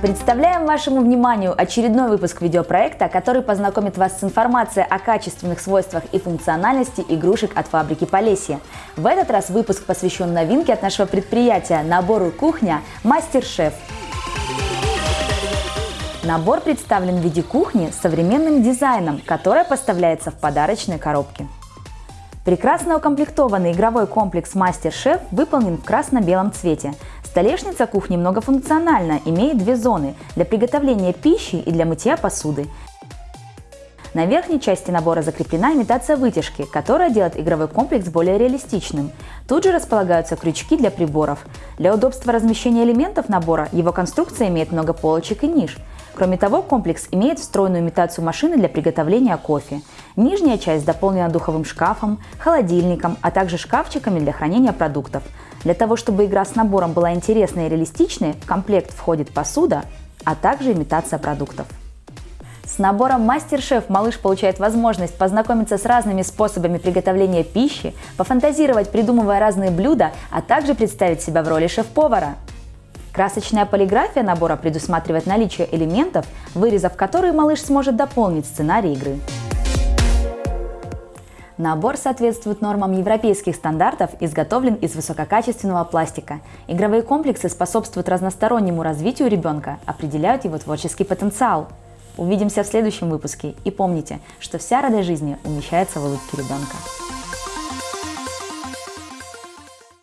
Представляем вашему вниманию очередной выпуск видеопроекта, который познакомит вас с информацией о качественных свойствах и функциональности игрушек от фабрики Полесье. В этот раз выпуск посвящен новинке от нашего предприятия – набору кухня «Мастер-шеф». Набор представлен в виде кухни с современным дизайном, которая поставляется в подарочной коробке. Прекрасно укомплектованный игровой комплекс «Мастер-шеф» выполнен в красно-белом цвете. Столешница кухни многофункциональна, имеет две зоны – для приготовления пищи и для мытья посуды. На верхней части набора закреплена имитация вытяжки, которая делает игровой комплекс более реалистичным. Тут же располагаются крючки для приборов. Для удобства размещения элементов набора его конструкция имеет много полочек и ниш. Кроме того, комплекс имеет встроенную имитацию машины для приготовления кофе. Нижняя часть дополнена духовым шкафом, холодильником, а также шкафчиками для хранения продуктов. Для того, чтобы игра с набором была интересной и реалистичной, в комплект входит посуда, а также имитация продуктов. С набором Мастер-шеф малыш получает возможность познакомиться с разными способами приготовления пищи, пофантазировать, придумывая разные блюда, а также представить себя в роли шеф-повара. Красочная полиграфия набора предусматривает наличие элементов, вырезав которые малыш сможет дополнить сценарий игры. Набор соответствует нормам европейских стандартов, изготовлен из высококачественного пластика. Игровые комплексы способствуют разностороннему развитию ребенка, определяют его творческий потенциал. Увидимся в следующем выпуске и помните, что вся радость жизни умещается в улыбке ребенка.